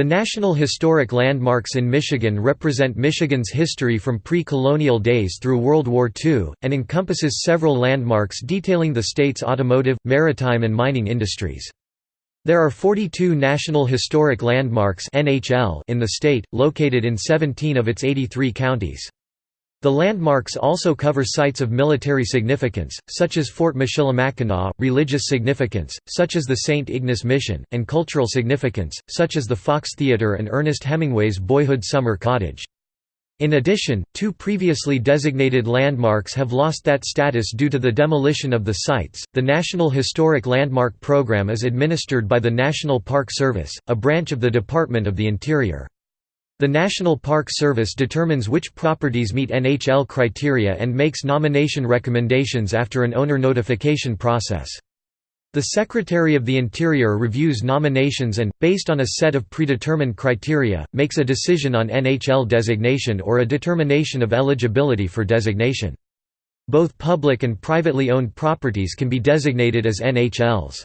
The National Historic Landmarks in Michigan represent Michigan's history from pre-colonial days through World War II, and encompasses several landmarks detailing the state's automotive, maritime and mining industries. There are 42 National Historic Landmarks in the state, located in 17 of its 83 counties. The landmarks also cover sites of military significance, such as Fort Michilimackinac, religious significance, such as the St. Ignace Mission, and cultural significance, such as the Fox Theatre and Ernest Hemingway's Boyhood Summer Cottage. In addition, two previously designated landmarks have lost that status due to the demolition of the sites. The National Historic Landmark Program is administered by the National Park Service, a branch of the Department of the Interior. The National Park Service determines which properties meet NHL criteria and makes nomination recommendations after an owner notification process. The Secretary of the Interior reviews nominations and, based on a set of predetermined criteria, makes a decision on NHL designation or a determination of eligibility for designation. Both public and privately owned properties can be designated as NHLs.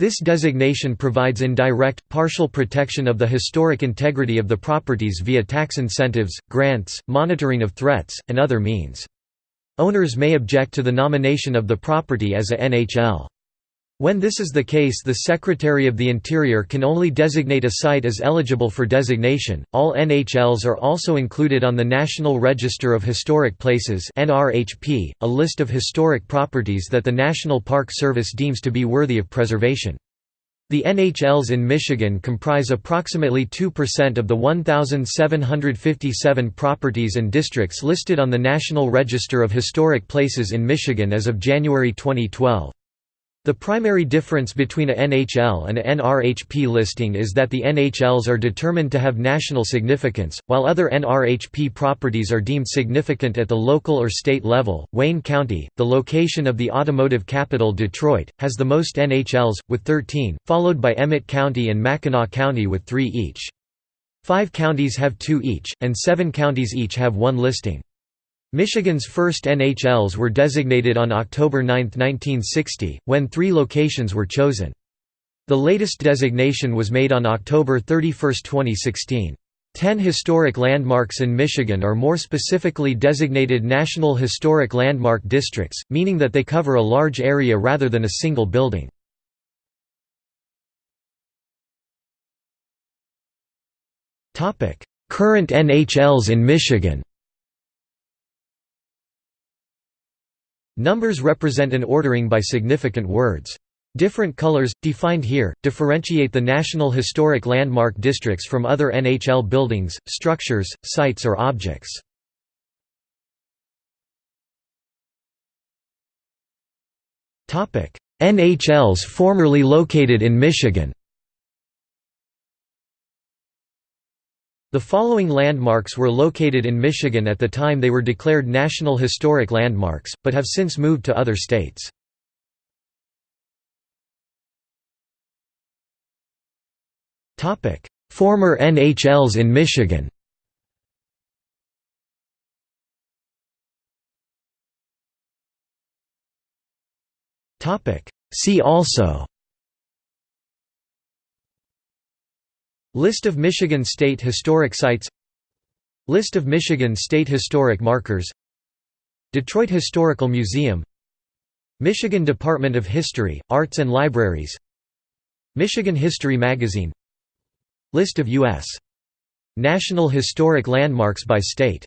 This designation provides indirect, partial protection of the historic integrity of the properties via tax incentives, grants, monitoring of threats, and other means. Owners may object to the nomination of the property as a NHL. When this is the case, the Secretary of the Interior can only designate a site as eligible for designation. All NHLs are also included on the National Register of Historic Places (NRHP), a list of historic properties that the National Park Service deems to be worthy of preservation. The NHLs in Michigan comprise approximately 2% of the 1,757 properties and districts listed on the National Register of Historic Places in Michigan as of January 2012. The primary difference between a NHL and a NRHP listing is that the NHLs are determined to have national significance, while other NRHP properties are deemed significant at the local or state level. Wayne County, the location of the automotive capital Detroit, has the most NHLs, with 13, followed by Emmet County and Mackinac County with three each. Five counties have two each, and seven counties each have one listing. Michigan's first NHLs were designated on October 9, 1960, when three locations were chosen. The latest designation was made on October 31, 2016. Ten historic landmarks in Michigan are more specifically designated National Historic Landmark Districts, meaning that they cover a large area rather than a single building. Current NHLs in Michigan Numbers represent an ordering by significant words. Different colors, defined here, differentiate the National Historic Landmark Districts from other NHL buildings, structures, sites or objects. NHLs formerly located in Michigan The following landmarks were located in Michigan at the time they were declared National Historic Landmarks, but have since moved to other states. Former NHLs in Michigan. See also List of Michigan State Historic Sites List of Michigan State Historic Markers Detroit Historical Museum Michigan Department of History, Arts and Libraries Michigan History Magazine List of U.S. National Historic Landmarks by state